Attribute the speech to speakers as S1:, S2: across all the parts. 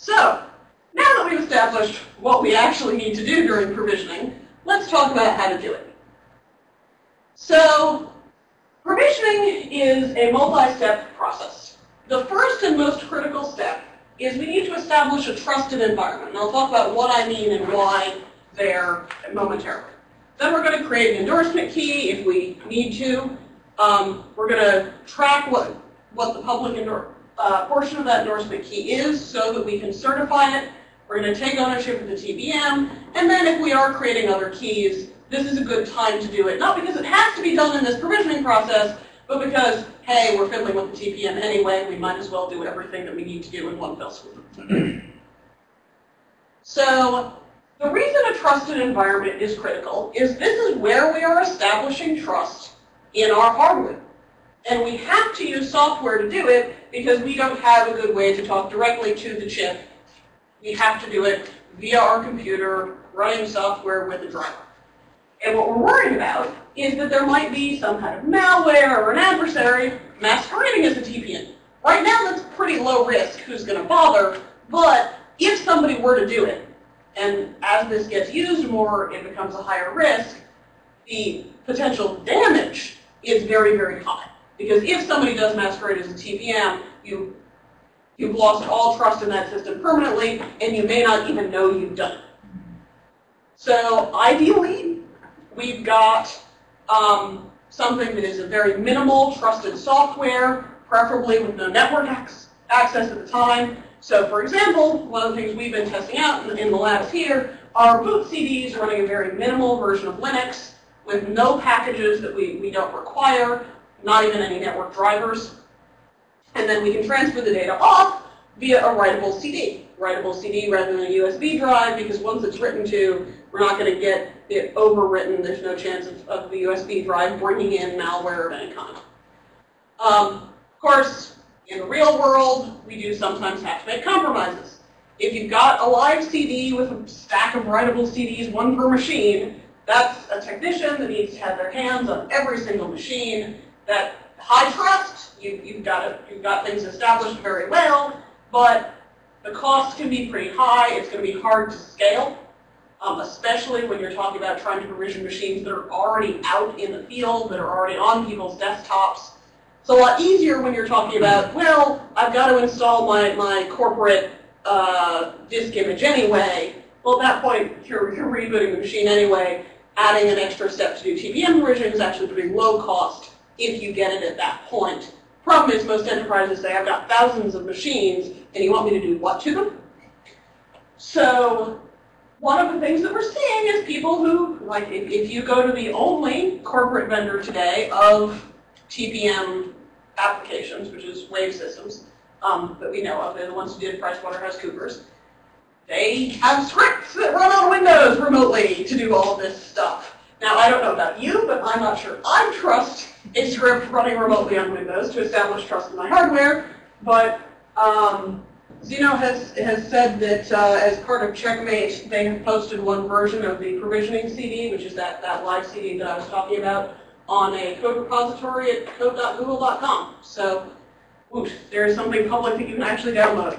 S1: So, now that we've established what we actually need to do during provisioning, let's talk about how to do it. So, provisioning is a multi-step process. The first and most critical step is we need to establish a trusted environment. And I'll talk about what I mean and why there momentarily. Then we're going to create an endorsement key if we need to. Um, we're going to track what, what the public uh, portion of that endorsement key is so that we can certify it. We're going to take ownership of the TPM. And then if we are creating other keys, this is a good time to do it. Not because it has to be done in this provisioning process, but because, hey, we're fiddling with the TPM anyway, we might as well do everything that we need to do in one fell swoop. so the reason a trusted environment is critical is this is where we are establishing trust in our hardware. And we have to use software to do it because we don't have a good way to talk directly to the chip. We have to do it via our computer, running software with a driver. And what we're worried about is that there might be some kind of malware or an adversary masquerading as a TPM. Right now, that's pretty low risk who's going to bother, but if somebody were to do it, and as this gets used more, it becomes a higher risk, the potential damage is very, very high. Because if somebody does masquerade as a TPM, you, you've lost all trust in that system permanently, and you may not even know you've done it. So ideally, we've got um, something that is a very minimal trusted software, preferably with no network access at the time. So for example, one of the things we've been testing out in, in the labs here are boot CDs running a very minimal version of Linux with no packages that we, we don't require, not even any network drivers. And then we can transfer the data off via a writable CD. Writable CD rather than a USB drive because once it's written to, we're not going to get it overwritten. There's no chance of, of the USB drive bringing in malware of any kind. Um, of course, in the real world, we do sometimes have to make compromises. If you've got a live CD with a stack of writable CDs, one per machine, that's a technician that needs to have their hands on every single machine. That high trust, you, you've, got you've got things established very well, but the cost can be pretty high. It's going to be hard to scale um, especially when you're talking about trying to provision machines that are already out in the field, that are already on people's desktops. It's a lot easier when you're talking about, well, I've got to install my, my corporate uh, disk image anyway. Well, at that point, you're, you're rebooting the machine anyway. Adding an extra step to do TPM provisioning is actually pretty low cost if you get it at that point. Problem is most enterprises say, I've got thousands of machines, and you want me to do what to them? So one of the things that we're seeing is people who, like if, if you go to the only corporate vendor today of TPM applications, which is Wave Systems, um, that we know of, they're the ones who did PricewaterhouseCoopers, they have scripts that run on Windows remotely to do all this stuff. Now, I don't know about you, but I'm not sure I trust a script running remotely on Windows to establish trust in my hardware, but um, Xeno has, has said that uh, as part of Checkmate, they have posted one version of the provisioning CD, which is that, that live CD that I was talking about, on a code repository at code.google.com. So, whoosh, there is something public that you can actually download.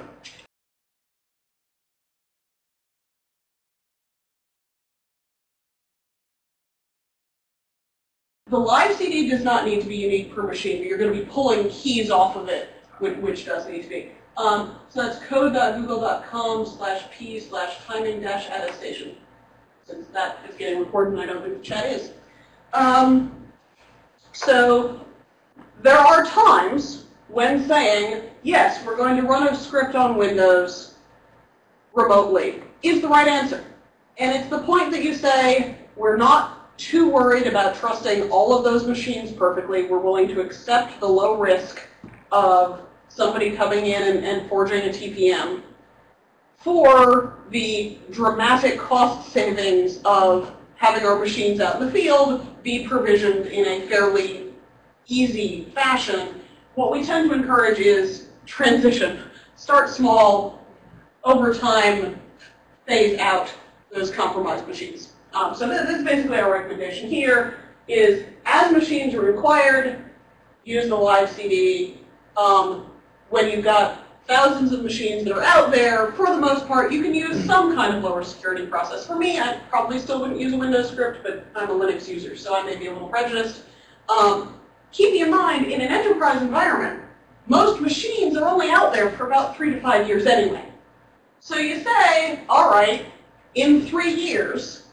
S1: The live CD does not need to be unique per machine, but you're going to be pulling keys off of it, which, which does need to be. Um, so that's code.google.com slash p slash timing dash attestation. Since that is getting recorded and I don't think the chat is. Um, so there are times when saying, yes, we're going to run a script on Windows remotely is the right answer. And it's the point that you say, we're not too worried about trusting all of those machines perfectly. We're willing to accept the low risk of somebody coming in and, and forging a TPM for the dramatic cost savings of having our machines out in the field be provisioned in a fairly easy fashion, what we tend to encourage is transition. Start small, over time, phase out those compromised machines. Um, so this is basically our recommendation here, is as machines are required, use the live CD. Um, when you've got thousands of machines that are out there. For the most part, you can use some kind of lower security process. For me, I probably still wouldn't use a Windows script, but I'm a Linux user, so I may be a little prejudiced. Um, in mind, in an enterprise environment, most machines are only out there for about three to five years anyway. So you say, all right, in three years,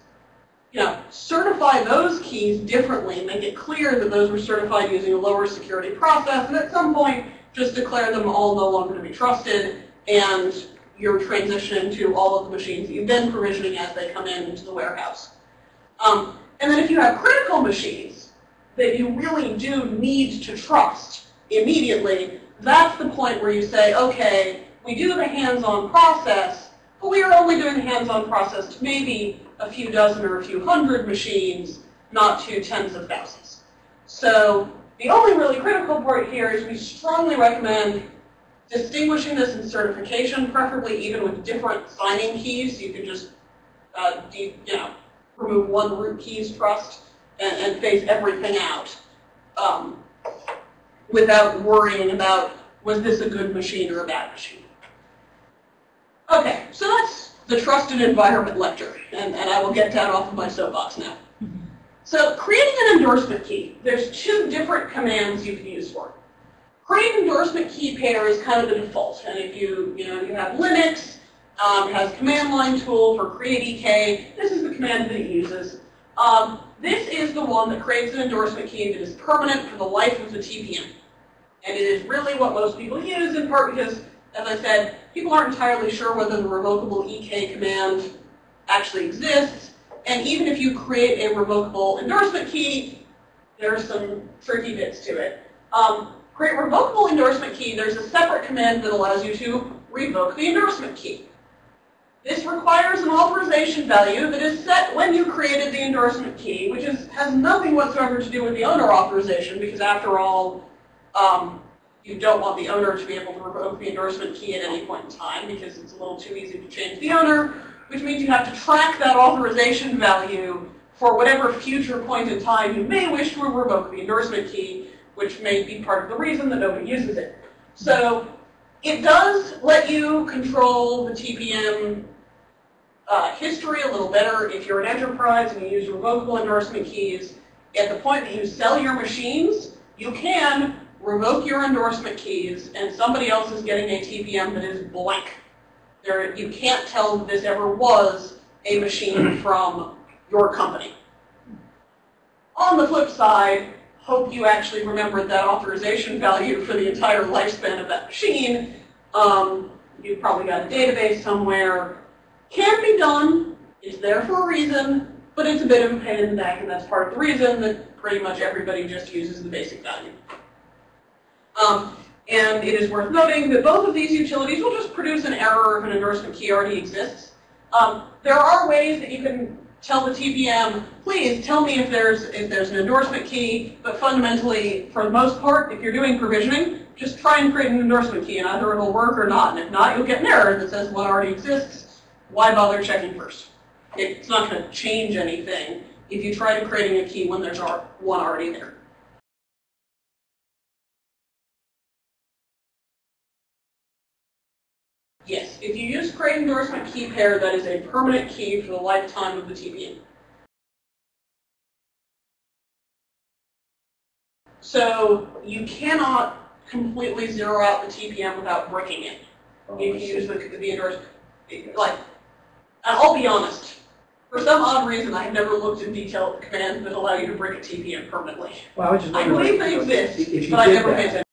S1: you know, certify those keys differently, make it clear that those were certified using a lower security process, and at some point, just declare them all no longer to be trusted, and you're transitioning to all of the machines that you've been provisioning as they come in into the warehouse. Um, and then if you have critical machines that you really do need to trust immediately, that's the point where you say, okay, we do the hands-on process, but we are only doing the hands-on process to maybe a few dozen or a few hundred machines, not to tens of thousands. So the only really critical part here is we strongly recommend distinguishing this in certification, preferably even with different signing keys. You can just uh, you know, remove one root keys trust and, and phase everything out um, without worrying about was this a good machine or a bad machine. Okay, so that's the trusted environment lecture, and, and I will get that off of my soapbox now. So creating an endorsement key, there's two different commands you can use for it. Create endorsement key pair is kind of the default, and if you, you know, you have Linux, um, has command line tool for create EK, this is the command that it uses. Um, this is the one that creates an endorsement key that is permanent for the life of the TPM. And it is really what most people use, in part because, as I said, people aren't entirely sure whether the revocable EK command actually exists. And even if you create a revocable endorsement key, there's some tricky bits to it. Um, create revocable endorsement key, there's a separate command that allows you to revoke the endorsement key. This requires an authorization value that is set when you created the endorsement key, which is, has nothing whatsoever to do with the owner authorization, because after all, um, you don't want the owner to be able to revoke the endorsement key at any point in time, because it's a little too easy to change the owner which means you have to track that authorization value for whatever future point in time you may wish to revoke the endorsement key, which may be part of the reason that nobody uses it. So it does let you control the TPM uh, history a little better if you're an enterprise and you use revocable endorsement keys. At the point that you sell your machines, you can revoke your endorsement keys and somebody else is getting a TPM that is blank. There, you can't tell that this ever was a machine from your company. On the flip side, hope you actually remembered that authorization value for the entire lifespan of that machine. Um, you've probably got a database somewhere. Can be done. It's there for a reason, but it's a bit of a pain in the neck, and that's part of the reason that pretty much everybody just uses the basic value. Um, and it is worth noting that both of these utilities will just produce an error if an endorsement key already exists. Um, there are ways that you can tell the TPM, please tell me if there's if there's an endorsement key, but fundamentally, for the most part, if you're doing provisioning, just try and create an endorsement key, and either it'll work or not. And if not, you'll get an error that says one already exists. Why bother checking first? It's not going to change anything if you try to creating a key when there's one already there. Yes, if you use create endorsement key pair, that is a permanent key for the lifetime of the TPM. So you cannot completely zero out the TPM without breaking it. Oh, if you use the, the endorsement, like, I'll be honest. For some odd reason, I've never looked in detail at the commands that allow you to break a TPM permanently.
S2: Well, I, just
S1: I believe they exist, but I never paid attention.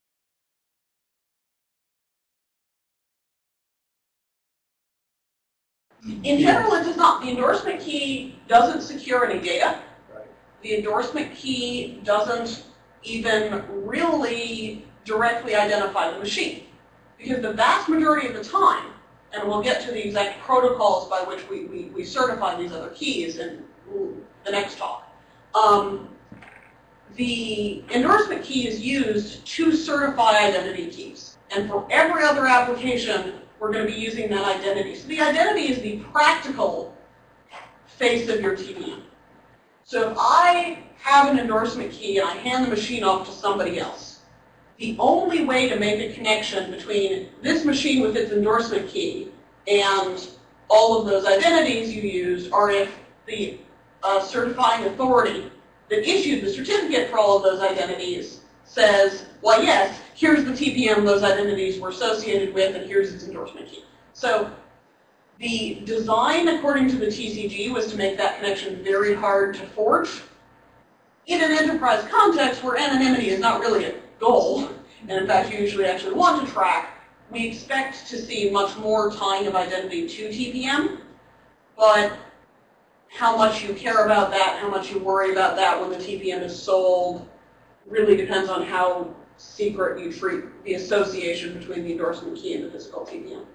S1: In general, it does not. The endorsement key doesn't secure any data.
S2: Right.
S1: The endorsement key doesn't even really directly identify the machine. Because the vast majority of the time, and we'll get to the exact protocols by which we, we, we certify these other keys in the next talk, um, the endorsement key is used to certify identity keys. And for every other application, we're going to be using that identity. So the identity is the practical face of your TPM. So if I have an endorsement key and I hand the machine off to somebody else, the only way to make a connection between this machine with its endorsement key and all of those identities you used are if the uh, certifying authority that issued the certificate for all of those identities says, well, yes, here's the TPM those identities were associated with, and here's its endorsement key. So the design, according to the TCG, was to make that connection very hard to forge. In an enterprise context where anonymity is not really a goal, and in fact you usually actually want to track, we expect to see much more tying of identity to TPM, but how much you care about that, how much you worry about that when the TPM is sold, really depends on how secret you treat the association between the endorsement key and the physical TPM.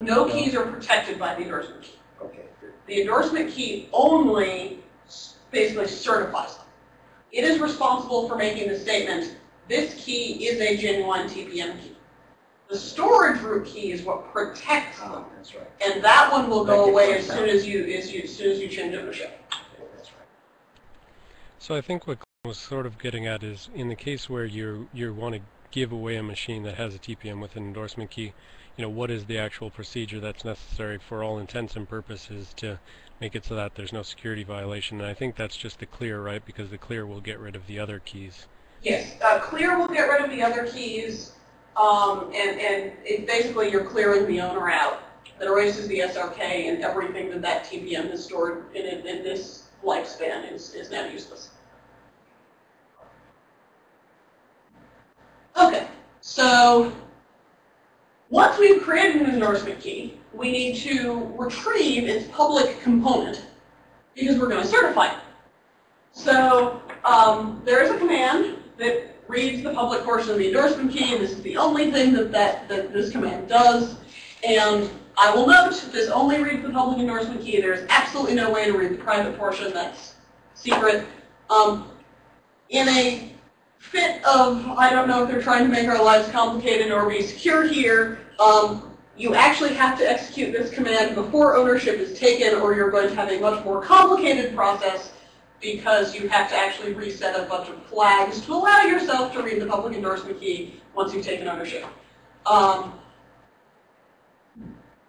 S1: No keys are protected by the endorsement key.
S2: Okay.
S1: The endorsement key only basically certifies them. It is responsible for making the statement, this key is a genuine TPM key. The storage root key is what protects them.
S2: Ah, that's right.
S1: And that one will go away as soon as you, as you, as soon as you change ownership.
S2: Okay, that's right.
S3: So I think what Glenn was sort of getting at is in the case where you you want to give away a machine that has a TPM with an endorsement key, you know, what is the actual procedure that's necessary for all intents and purposes to make it so that there's no security violation? And I think that's just the clear, right? Because the clear will get rid of the other keys.
S1: Yes, uh, clear will get rid of the other keys, um, and, and it basically you're clearing the owner out. That erases the SRK and everything that that TPM has stored in, it- in this lifespan is, is now useless. Okay, so once we've created an endorsement key, we need to retrieve its public component because we're going to certify it. So um, there is a command that reads the public portion of the endorsement key, and this is the only thing that, that, that this command does. And I will note, this only reads the public endorsement key. There is absolutely no way to read the private portion. That's secret. Um, in a fit of, I don't know if they're trying to make our lives complicated or be secure here, um, you actually have to execute this command before ownership is taken, or you're going to have a much more complicated process because you have to actually reset a bunch of flags to allow yourself to read the public endorsement key once you've taken ownership. Um,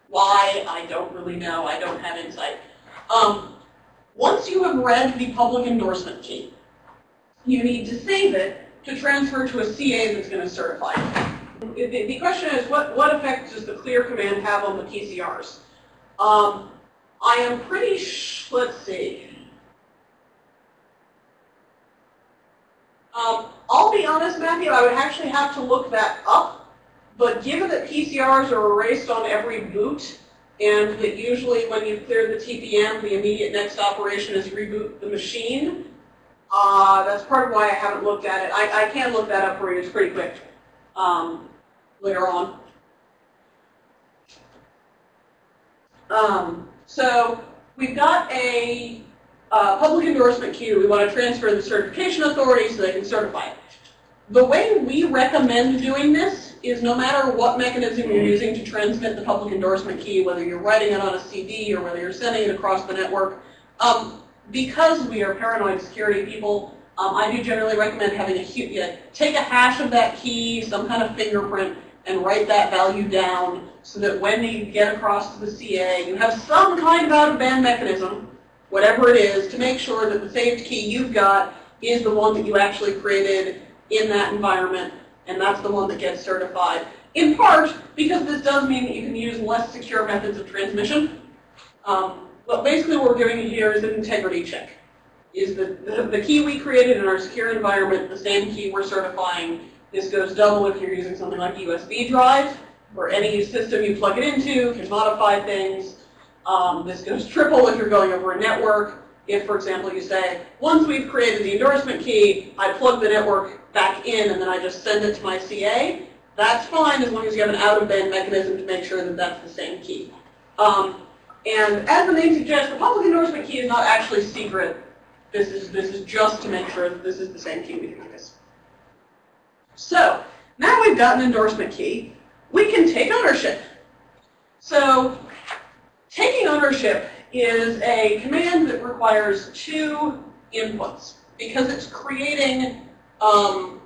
S1: why, I don't really know. I don't have insight. Um, once you have read the public endorsement key, you need to save it to transfer to a CA that's going to certify it. The, question is, what, what effect does the clear command have on the PCRs? Um, I am pretty let's see. Um, I'll be honest, Matthew, I would actually have to look that up. But given that PCRs are erased on every boot, and that usually when you clear the TPM, the immediate next operation is reboot the machine, uh, that's part of why I haven't looked at it. I, I can look that up for you. It's pretty quick um, later on. Um, so we've got a uh, public endorsement key. We want to transfer the certification authority so they can certify it. The way we recommend doing this is no matter what mechanism you're using to transmit the public endorsement key, whether you're writing it on a CD or whether you're sending it across the network, um, because we are paranoid security people, um, I do generally recommend having a yeah, take a hash of that key, some kind of fingerprint, and write that value down so that when you get across to the CA, you have some kind of out-of-band mechanism, whatever it is, to make sure that the saved key you've got is the one that you actually created in that environment, and that's the one that gets certified. In part, because this does mean that you can use less secure methods of transmission. Um, but basically what we're doing here is an integrity check. Is the, the, the key we created in our secure environment the same key we're certifying? This goes double if you're using something like a USB drive, or any system you plug it into can modify things. Um, this goes triple if you're going over a network. If, for example, you say, once we've created the endorsement key, I plug the network back in and then I just send it to my CA, that's fine as long as you have an out-of-band mechanism to make sure that that's the same key. Um, and as the name suggests, the public endorsement key is not actually secret. This is, this is just to make sure that this is the same key we is. So, now we've got an endorsement key, we can take ownership. So, taking ownership is a command that requires two inputs because it's creating um,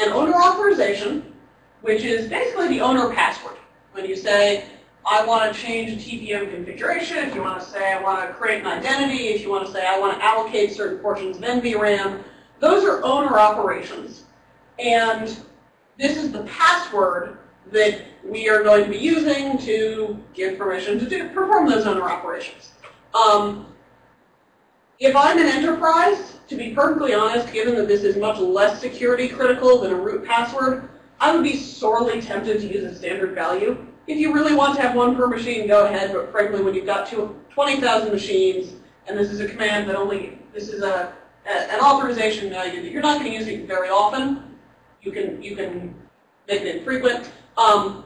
S1: an owner authorization, which is basically the owner password. When you say, I want to change a TPM configuration, if you want to say I want to create an identity, if you want to say I want to allocate certain portions of NVRAM, those are owner operations. And this is the password that we are going to be using to give permission to do, perform those owner operations. Um, if I'm an enterprise, to be perfectly honest, given that this is much less security critical than a root password, I would be sorely tempted to use a standard value. If you really want to have one per machine, go ahead, but frankly, when you've got 20,000 machines, and this is a command that only, this is a, a an authorization value that you're not going to use very often, you can, you can make it infrequent. Um,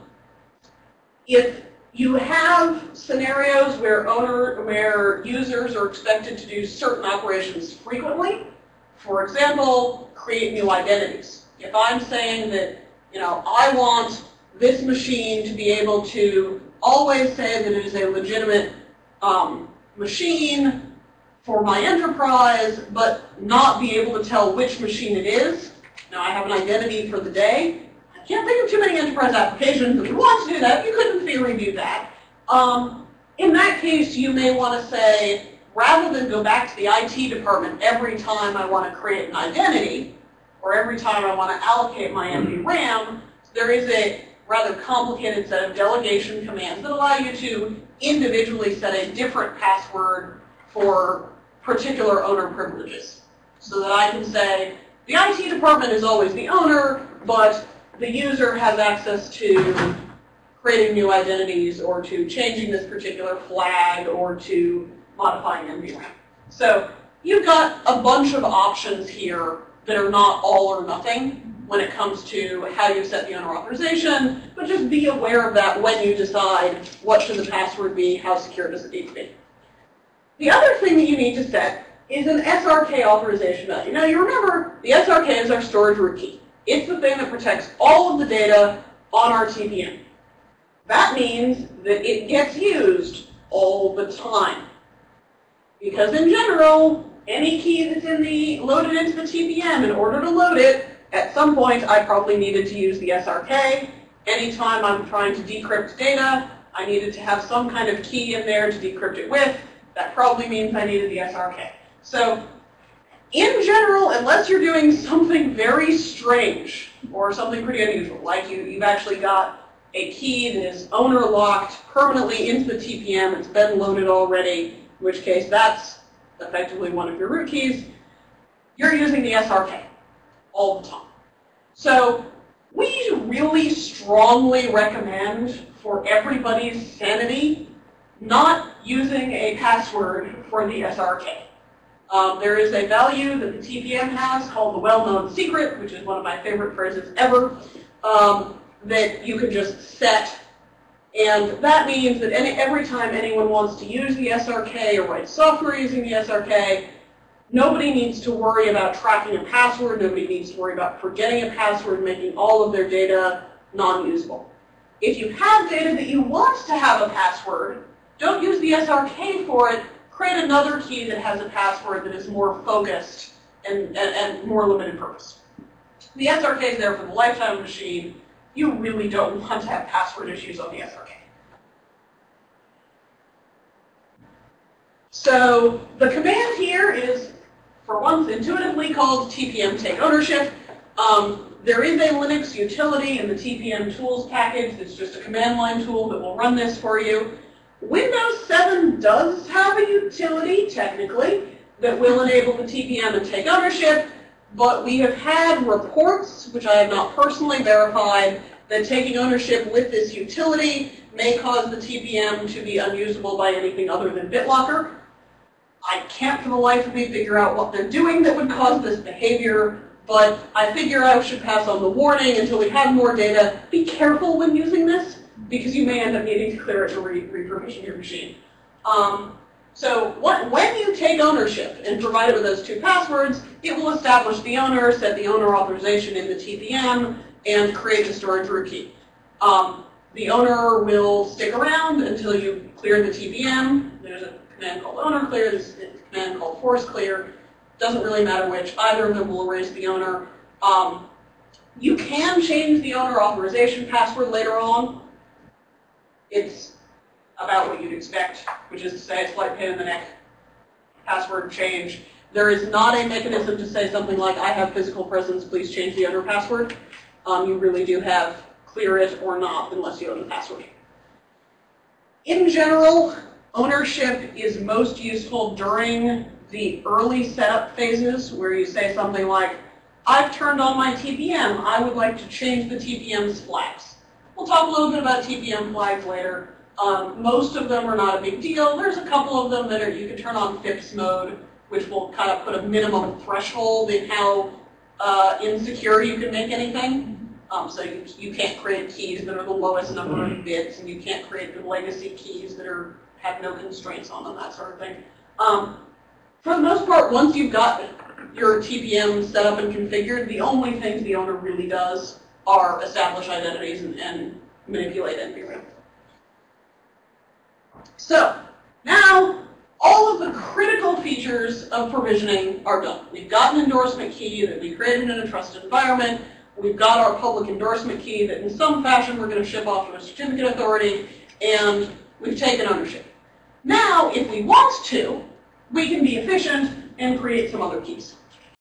S1: if you have scenarios where owner, where users are expected to do certain operations frequently. For example, create new identities. If I'm saying that, you know, I want this machine to be able to always say that it is a legitimate um, machine for my enterprise, but not be able to tell which machine it is. Now I have an identity for the day can't think of too many enterprise applications that would want to do that. You could, in theory, do that. Um, in that case, you may want to say, rather than go back to the IT department every time I want to create an identity, or every time I want to allocate my NVRAM, there is a rather complicated set of delegation commands that allow you to individually set a different password for particular owner privileges. So that I can say, the IT department is always the owner, but the user has access to creating new identities or to changing this particular flag or to modifying NVRAM. So you've got a bunch of options here that are not all or nothing when it comes to how you set the owner authorization, but just be aware of that when you decide what should the password be, how secure does it need to be. The other thing that you need to set is an SRK authorization value. Now you remember, the SRK is our storage root key. It's the thing that protects all of the data on our TPM. That means that it gets used all the time. Because in general, any key that's in the loaded into the TPM, in order to load it, at some point I probably needed to use the SRK. Anytime I'm trying to decrypt data, I needed to have some kind of key in there to decrypt it with. That probably means I needed the SRK. So in general, unless you're doing something very strange or something pretty unusual, like you, you've actually got a key that is owner locked permanently into the TPM, it's been loaded already, in which case that's effectively one of your root keys, you're using the SRK all the time. So we really strongly recommend for everybody's sanity not using a password for the SRK. Um, there is a value that the TPM has called the well-known secret, which is one of my favorite phrases ever, um, that you can just set. And that means that any, every time anyone wants to use the SRK or write software using the SRK, nobody needs to worry about tracking a password. Nobody needs to worry about forgetting a password, making all of their data non-usable. If you have data that you want to have a password, don't use the SRK for it, create another key that has a password that is more focused and, and, and more limited purpose. The SRK is there for the lifetime of the machine. You really don't want to have password issues on the SRK. So the command here is, for once, intuitively called TPM take ownership. Um, there is a Linux utility in the TPM tools package that's just a command line tool that will run this for you. Windows 7 does have a utility, technically, that will enable the TPM and take ownership, but we have had reports, which I have not personally verified, that taking ownership with this utility may cause the TPM to be unusable by anything other than BitLocker. I can't for the life of me figure out what they're doing that would cause this behavior, but I figure I should pass on the warning until we have more data. Be careful when using this because you may end up needing to clear it to re re-permission your machine. Um, so what, when you take ownership and provide it with those two passwords, it will establish the owner, set the owner authorization in the TPM, and create the storage root key. Um, the owner will stick around until you clear the TPM. There's a command called owner clear, there's a command called force clear. Doesn't really matter which, either of them will erase the owner. Um, you can change the owner authorization password later on. It's about what you'd expect, which is to say a slight pain in the neck password change. There is not a mechanism to say something like, I have physical presence, please change the owner password. Um, you really do have clear it or not unless you own the password. In general, ownership is most useful during the early setup phases where you say something like, I've turned on my TPM, I would like to change the TPM's flags. We'll talk a little bit about TPM flags later. Um, most of them are not a big deal. There's a couple of them that are, you can turn on FIPS mode, which will kind of put a minimum threshold in how uh, insecure you can make anything. Um, so you, you can't create keys that are the lowest number of bits, and you can't create the legacy keys that are have no constraints on them, that sort of thing. Um, for the most part, once you've got your TPM set up and configured, the only thing the owner really does are established identities and, and manipulate NVRAM. So, now all of the critical features of provisioning are done. We've got an endorsement key that we created in a trusted environment. We've got our public endorsement key that in some fashion we're going to ship off to a certificate authority, and we've taken ownership. Now, if we want to, we can be efficient and create some other keys.